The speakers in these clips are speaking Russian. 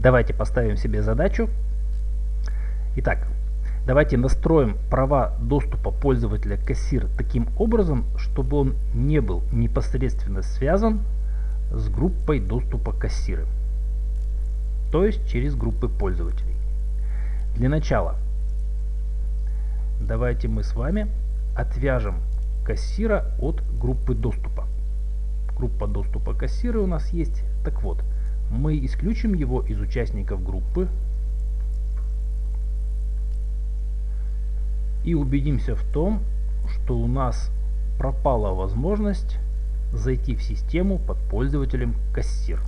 Давайте поставим себе задачу. Итак, давайте настроим права доступа пользователя кассир таким образом, чтобы он не был непосредственно связан с группой доступа кассиры. То есть через группы пользователей. Для начала давайте мы с вами отвяжем кассира от группы доступа. Группа доступа кассира у нас есть. Так вот, мы исключим его из участников группы и убедимся в том, что у нас пропала возможность зайти в систему под пользователем кассир.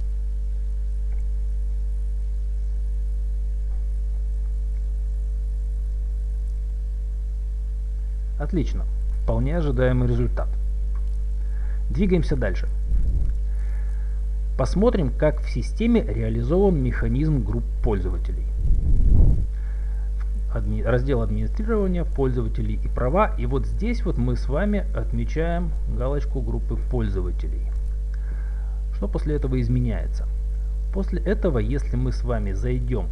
Отлично. Вполне ожидаемый результат. Двигаемся дальше. Посмотрим, как в системе реализован механизм групп пользователей. Адми раздел администрирования, пользователей и права. И вот здесь вот мы с вами отмечаем галочку группы пользователей. Что после этого изменяется? После этого, если мы с вами зайдем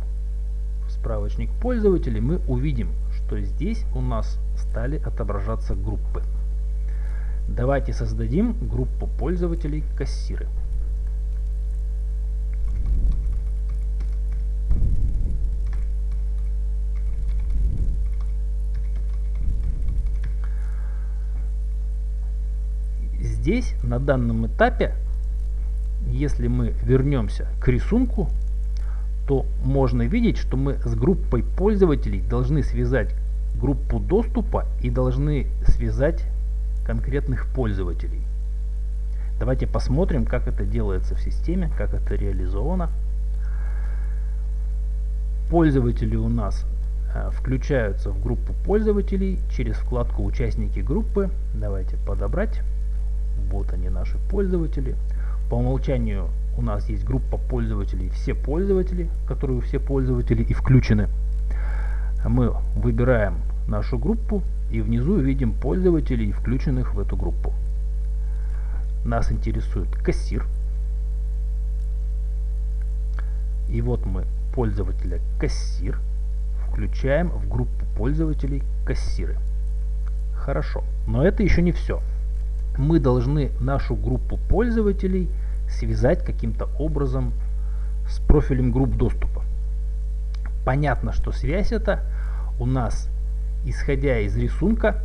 в справочник пользователей, мы увидим, что здесь у нас стали отображаться группы. Давайте создадим группу пользователей кассиры. Здесь на данном этапе, если мы вернемся к рисунку, то можно видеть, что мы с группой пользователей должны связать группу доступа и должны связать конкретных пользователей. Давайте посмотрим, как это делается в системе, как это реализовано. Пользователи у нас э, включаются в группу пользователей через вкладку «Участники группы». Давайте подобрать. Вот они наши пользователи. По умолчанию у нас есть группа пользователей «Все пользователи», которые все пользователи и включены. Мы выбираем нашу группу и внизу видим пользователей, включенных в эту группу. Нас интересует кассир. И вот мы пользователя кассир включаем в группу пользователей кассиры. Хорошо, но это еще не все мы должны нашу группу пользователей связать каким-то образом с профилем групп доступа. Понятно, что связь это у нас, исходя из рисунка,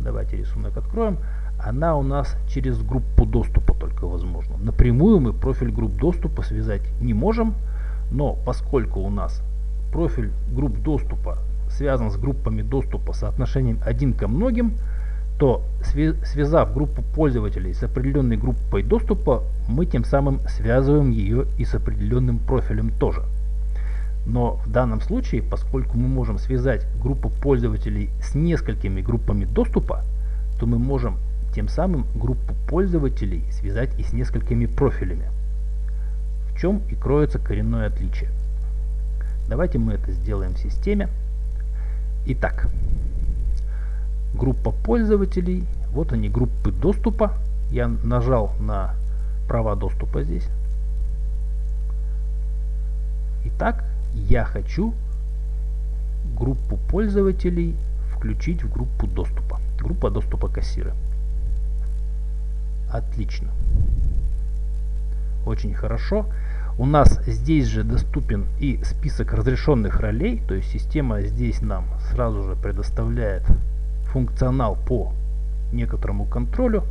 давайте рисунок откроем, она у нас через группу доступа только возможна. Напрямую мы профиль групп доступа связать не можем, но поскольку у нас профиль групп доступа связан с группами доступа соотношением один ко многим, то связав группу пользователей с определенной группой доступа, мы тем самым связываем ее и с определенным профилем тоже. Но в данном случае, поскольку мы можем связать группу пользователей с несколькими группами доступа, то мы можем тем самым группу пользователей связать и с несколькими профилями. В чем и кроется коренное отличие. Давайте мы это сделаем в системе. Итак, группа пользователей. Вот они, группы доступа. Я нажал на права доступа здесь. Итак, я хочу группу пользователей включить в группу доступа. Группа доступа кассира. Отлично. Очень хорошо. У нас здесь же доступен и список разрешенных ролей, то есть система здесь нам сразу же предоставляет функционал по некоторому контролю.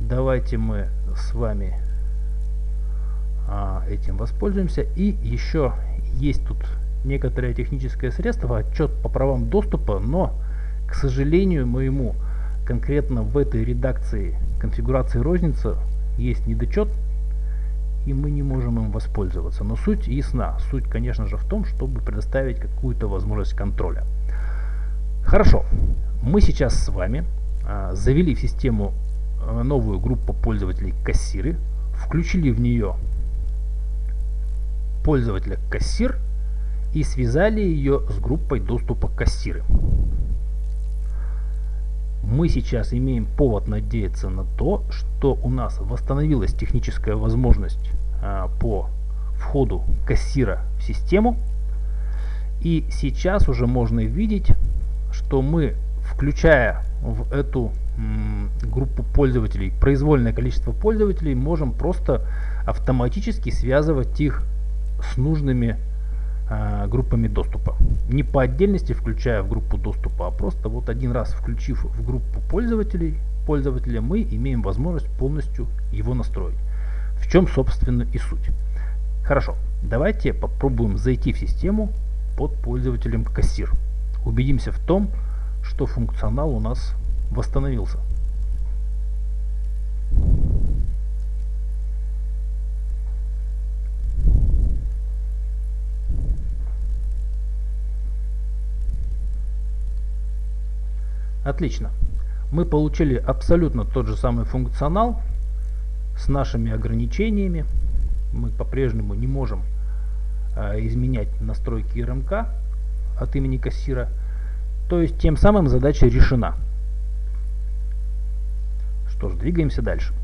Давайте мы с вами а, этим воспользуемся. И еще есть тут некоторое техническое средство, отчет по правам доступа, но, к сожалению моему, конкретно в этой редакции конфигурации розницы есть недочет, и мы не можем им воспользоваться. Но суть ясна. Суть, конечно же, в том, чтобы предоставить какую-то возможность контроля. Хорошо. Мы сейчас с вами а, завели в систему а, новую группу пользователей кассиры, включили в нее пользователя кассир и связали ее с группой доступа кассиры. Мы сейчас имеем повод надеяться на то, что у нас восстановилась техническая возможность а, по входу кассира в систему. И сейчас уже можно видеть, что мы, включая в эту группу пользователей, произвольное количество пользователей, можем просто автоматически связывать их с нужными э, группами доступа. Не по отдельности включая в группу доступа, а просто вот один раз включив в группу пользователей, пользователя, мы имеем возможность полностью его настроить. В чем, собственно, и суть. Хорошо, давайте попробуем зайти в систему под пользователем кассир. Убедимся в том, что функционал у нас восстановился. Отлично. Мы получили абсолютно тот же самый функционал с нашими ограничениями. Мы по-прежнему не можем э, изменять настройки РМК от имени кассира. То есть тем самым задача решена. Что ж, двигаемся дальше.